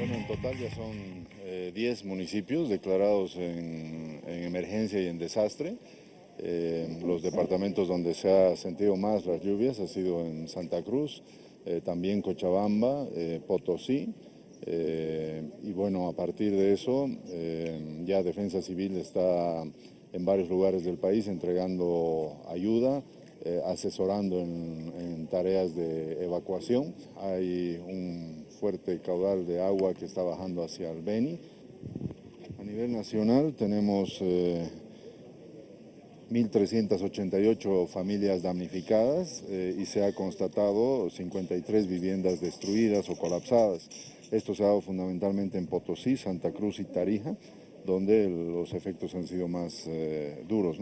Bueno, en total ya son 10 municipios declarados en, emergencia y en desastre. los departamentos donde se ha sentido más las lluvias ha sido en Santa Cruz, también Cochabamba, Potosí, eh, y bueno, a partir de eso, eh, ya Defensa Civil está en varios lugares del país entregando ayuda, eh, asesorando en, en, tareas de evacuación. Hay un fuerte caudal de agua que está bajando hacia el Beni. A nivel nacional tenemos 1.388 familias damnificadas y se ha constatado 53 viviendas destruidas o colapsadas. Esto se ha dado fundamentalmente en Potosí, Santa Cruz y Tarija, donde los efectos han sido más eh, duros.